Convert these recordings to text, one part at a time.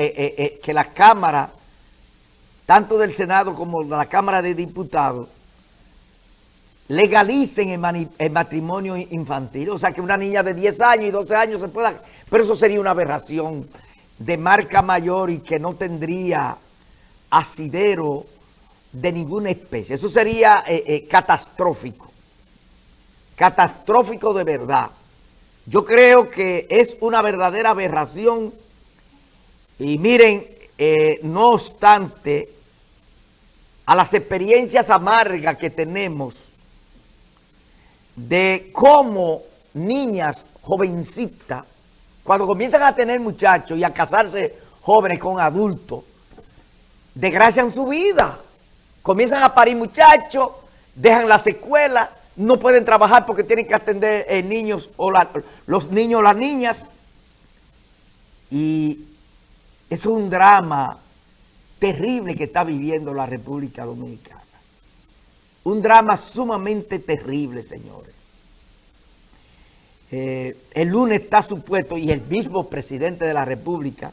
eh, eh, que la Cámara, tanto del Senado como de la Cámara de Diputados, legalicen el, matrimonio infantil. O sea, que una niña de 10 años y 12 años se pueda... Pero eso sería una aberración de marca mayor y que no tendría asidero de ninguna especie. Eso sería catastrófico. Catastrófico de verdad. Yo creo que es una verdadera aberración y miren, eh, no obstante, a las experiencias amargas que tenemos de cómo niñas jovencitas, cuando comienzan a tener muchachos y a casarse jóvenes con adultos, desgracian su vida. Comienzan a parir muchachos, dejan la secuela no pueden trabajar porque tienen que atender eh, niños o los niños o las niñas. Y es un drama terrible que está viviendo la República Dominicana. Un drama sumamente terrible, señores. Eh, el lunes está supuesto y el mismo presidente de la República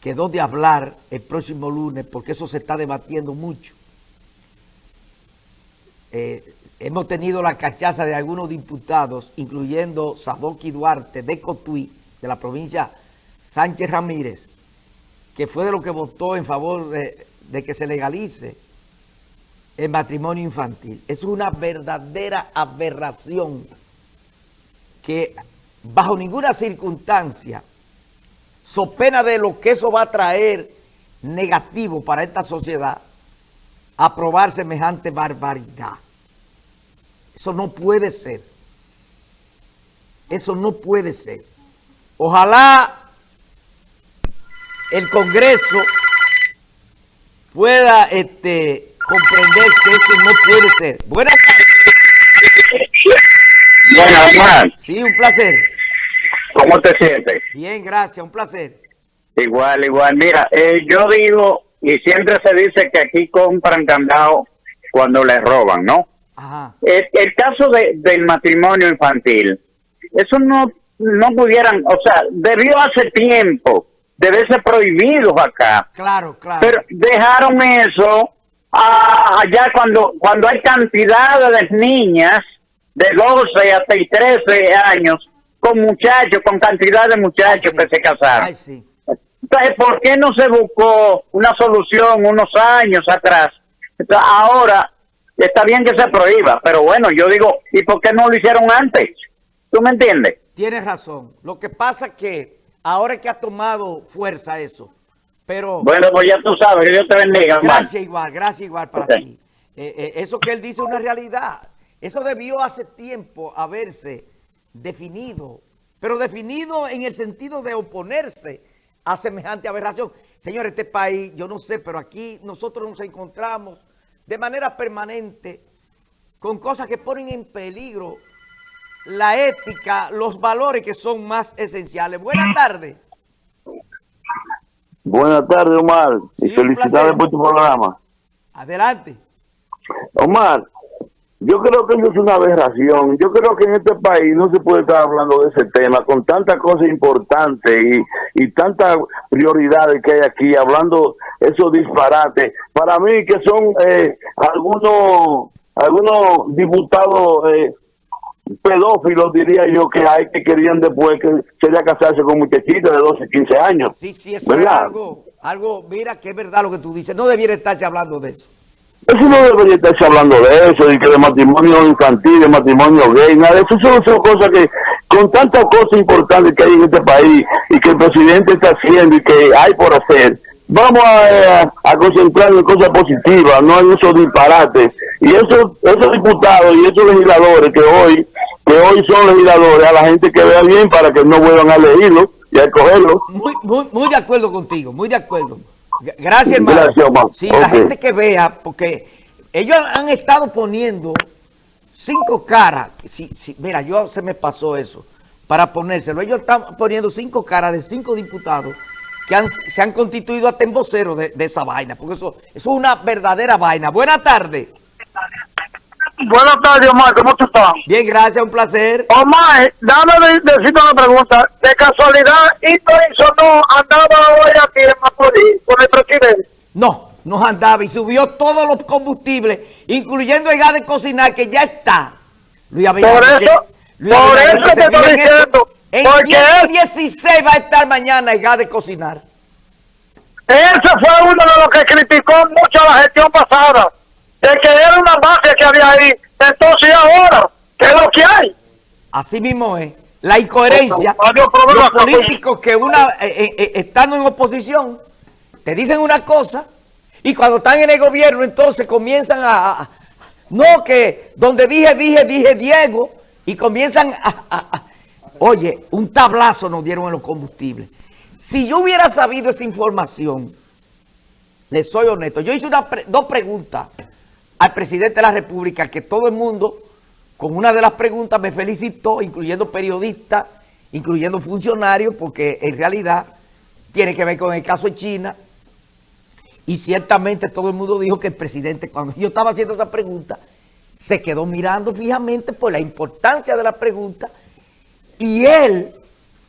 quedó de hablar el próximo lunes porque eso se está debatiendo mucho. Eh, hemos tenido la cachaza de algunos diputados, incluyendo Sadoki Duarte de Cotuí, de la provincia Sánchez Ramírez, que fue de lo que votó en favor de, de que se legalice el matrimonio infantil. Es una verdadera aberración que bajo ninguna circunstancia, so pena de lo que eso va a traer negativo para esta sociedad, aprobar semejante barbaridad. Eso no puede ser. Eso no puede ser. Ojalá el Congreso pueda este, comprender que eso no puede ser. Buenas tardes. Buenas, Sí, un placer. ¿Cómo te sientes? Bien, gracias, un placer. Igual, igual. Mira, eh, yo digo, y siempre se dice que aquí compran candado cuando les roban, ¿no? Ajá. El, el caso de, del matrimonio infantil, eso no, no pudieran, o sea, debió hace tiempo, debe ser prohibido acá. Claro, claro. Pero dejaron eso ah, allá cuando, cuando hay cantidad de niñas de 12 hasta 13 años con muchachos, con cantidad de muchachos Sí. que se casaron. Ay, sí. Entonces, ¿por qué no se buscó una solución unos años atrás? Entonces, ahora está bien que se prohíba, pero bueno, yo digo, ¿y por qué no lo hicieron antes? ¿Tú me entiendes? Tienes razón. Lo que pasa es que ahora es que ha tomado fuerza eso. Pero Bueno, pues ya tú sabes, que Dios te bendiga, hermano. gracias igual, gracias igual para ti. Eh, eh, eso que él dice es una realidad. Eso debió hace tiempo haberse definido, pero definido en el sentido de oponerse a semejante aberración. Señor, este país, yo no sé, pero aquí nosotros nos encontramos de manera permanente con cosas que ponen en peligro la ética, los valores que son más esenciales. Buenas tardes. Buenas tardes, Omar. Sí, y felicidades por tu programa. Adelante. Omar, yo creo que eso es una aberración. Yo creo que en este país no se puede estar hablando de ese tema con tantas cosas importantes y, y tantas prioridades que hay aquí, hablando esos disparates. Para mí que son eh, algunos algunos diputados eh, pedófilos, diría yo, que hay que querían después que sería casarse con muchachitas de 12, 15 años. Sí, sí, eso es ¿Verdad? algo, algo, mira que es verdad lo que tú dices. No debiera estarse hablando de eso. Eso no debería estarse hablando de eso, de que de matrimonio infantil, de matrimonio gay, nada de eso. Son, son cosas que, con tantas cosas importantes que hay en este país y que el presidente está haciendo y que hay por hacer, vamos a, a concentrarnos en cosas positivas, no en esos disparates. Y esos, esos diputados y esos legisladores que hoy, que hoy son legisladores, a la gente que vea bien para que no vuelvan a leerlo y a cogerlo. Muy, muy, muy de acuerdo contigo, muy de acuerdo. Gracias, hermano. Gracias. Sí, la gente que vea, porque ellos han estado poniendo cinco caras. Sí, sí, mira, yo se me pasó eso para ponérselo. Ellos están poniendo cinco caras de cinco diputados que han- se han constituido hasta en voceros de, de esa vaina, porque eso, eso es una verdadera vaina. Buenas tardes. Buenas tardes, Omar. ¿Cómo tú estás? Bien, gracias, un placer. Omar, dame de- decirte una pregunta. De casualidad, Hito no andaba hoy aquí No, no andaba y subió todos los combustibles, incluyendo el gas de cocinar que ya está. Luis Abinader, por eso, Luis por eso te estoy diciendo. En 116 va a estar mañana el gas de cocinar. Ese fue uno de los que criticó mucho la gestión pasada, de que era una mafia que había ahí. Entonces ahora, ¿qué es lo que hay? Así mismo es. La incoherencia, los políticos que una eh, eh, eh, estando en oposición, te dicen una cosa y cuando están en el gobierno entonces comienzan a... no, que donde dije, dije, dije Diego y comienzan a, Oye, un tablazo nos dieron en los combustibles. Si yo hubiera sabido esa información, le soy honesto, yo hice una dos preguntas al presidente de la República que todo el mundo con una de las preguntas me felicitó, incluyendo periodistas, incluyendo funcionarios, porque en realidad tiene que ver con el caso de China. Y ciertamente todo el mundo dijo que el presidente, cuando yo estaba haciendo esa pregunta, se quedó mirando fijamente por la importancia de la pregunta y él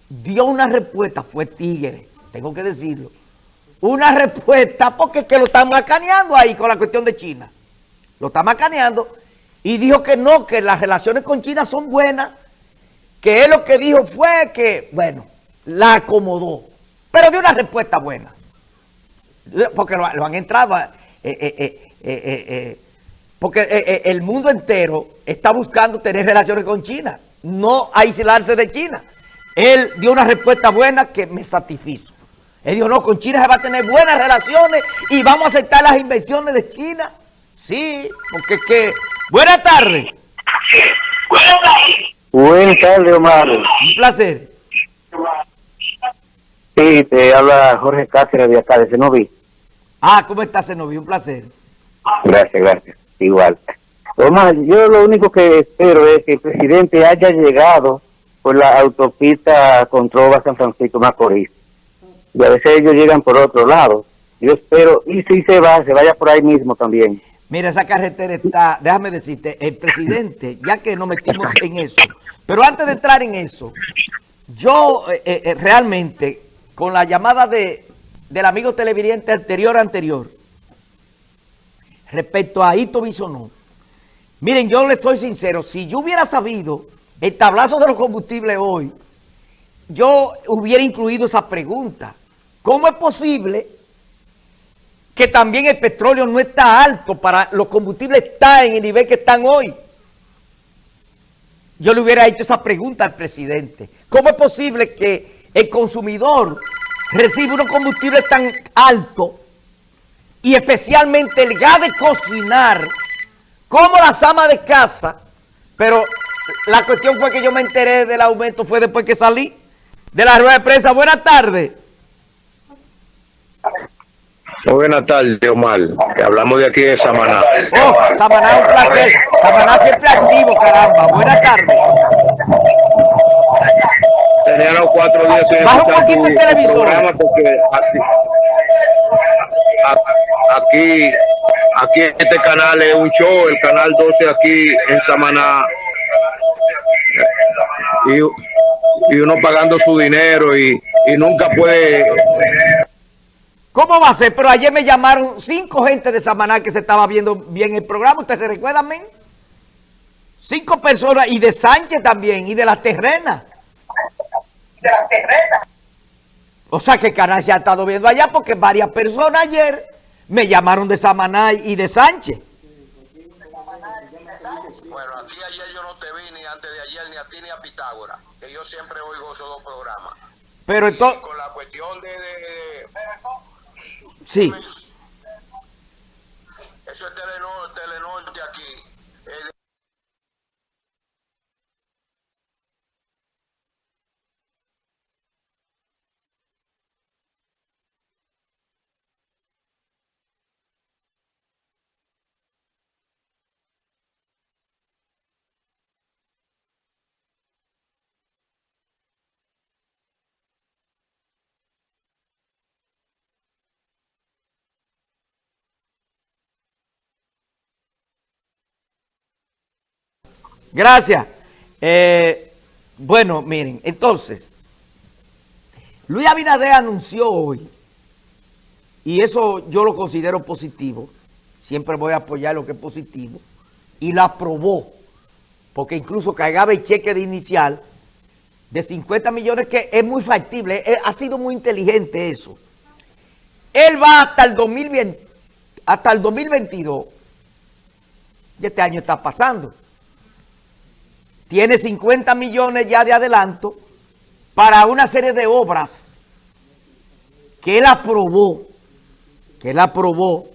dio una respuesta, fue tigre, tengo que decirlo, una respuesta porque es que lo están macaneando ahí con la cuestión de China. Lo está macaneando y dijo que no, que las relaciones con China son buenas, que él lo que dijo fue que, bueno, la acomodó, pero dio una respuesta buena, porque lo, han entrado, porque el mundo entero está buscando tener relaciones con China, no aislarse de China. Él dio una respuesta buena que me satisfizo. Él dijo, no, con China se va a tener buenas relaciones y vamos a aceptar las inversiones de China. Sí, porque es que Buenas tardes. Buenas tardes, Omar. Un placer. Sí, te habla Jorge Cáceres de acá, de Cenoví. Ah, ¿cómo estás, Cenoví? Un placer. Gracias, gracias. Igual. Omar, yo lo único que espero es que el presidente haya llegado por la autopista Controva San Francisco Macorís. Y a veces ellos llegan por otro lado. Yo espero, y si se va, se vaya por ahí mismo también. Mira, esa carretera está, déjame decirte, el presidente, ya que nos metimos en eso, pero antes de entrar en eso, yo eh, eh, eh, realmente, con la llamada de, del amigo televidente anterior anterior, respecto a Ito Bisonó, miren, yo les soy sincero, si yo hubiera sabido el tablazo de los combustibles hoy, yo hubiera incluido esa pregunta. ¿Cómo es posible que también el petróleo no está alto para los combustibles está en el nivel que están hoy. Yo le hubiera hecho esa pregunta al presidente. ¿Cómo es posible que el consumidor reciba unos combustibles tan altos y especialmente el gas de cocinar, como las amas de casa? Pero la cuestión fue que yo me enteré del aumento, fue después que salí de la rueda de prensa. Buenas tardes. Muy buenas tardes, Omar. Hablamos de aquí de Samaná. Oh, Samaná un placer. Samaná siempre activo, caramba. Buenas tardes. Tenía los cuatro días sin Baja un poquito el televisor. Porque aquí, aquí, este canal es un show, el canal 12 aquí en Samaná. Y, y uno pagando su dinero y, y nunca puede ¿Cómo va a ser? Pero ayer me llamaron cinco gente de Samaná que se estaba viendo bien el programa. ¿Ustedes se recuerdan, men? Cinco personas y de Sánchez también y de las terrenas. De las terrenas. O sea que el canal se ha estado viendo allá porque varias personas ayer me llamaron de Samaná y de Sánchez. Bueno, aquí ayer yo no te vi ni antes de ayer ni a ti ni a Pitágoras, que yo siempre oigo esos dos programas. Pero entonces... Con la cuestión de Sí. Eso es Telenorte, Telenorte aquí. Gracias. Eh, bueno, miren, entonces, Luis Abinader anunció hoy y eso yo lo considero positivo, siempre voy a apoyar lo que es positivo, y la aprobó, porque incluso cargaba el cheque de inicial de 50 millones, que es muy factible, eh, ha sido muy inteligente eso. Él va hasta el 2020, hasta el 2022, y este año está pasando. Tiene 50 millones ya de adelanto para una serie de obras que él aprobó, que él aprobó,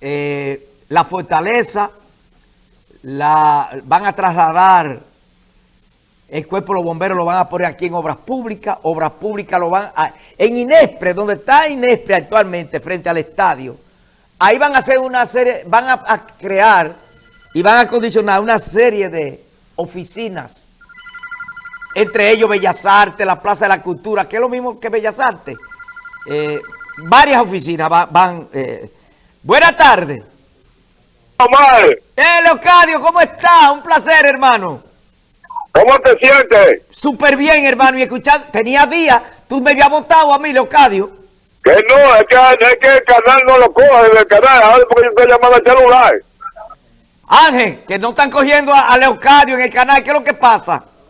eh, la fortaleza, la, van a trasladar el cuerpo de los bomberos lo van a poner aquí en obras públicas, obras públicas lo van a... En Inespre, donde está Inespre actualmente, frente al estadio, ahí van a hacer una serie, van a, crear y van a acondicionar una serie de oficinas, entre ellos Bellas Artes, la Plaza de la Cultura, que es lo mismo que Bellas Artes. Eh, varias oficinas va- van... eh. Buenas tardes. Omar, Eh, Leocadio, ¿cómo está? Un placer, hermano. ¿cómo te sientes? Súper bien, hermano. Y escuchando, tenía días, tú me habías votado a mí, Leocadio. Que no, es que, es que el canal no lo coge del canal, ahora porque yo estoy llamando al celular. Ángel, que no están cogiendo a, a en el canal. ¿Qué es lo que pasa?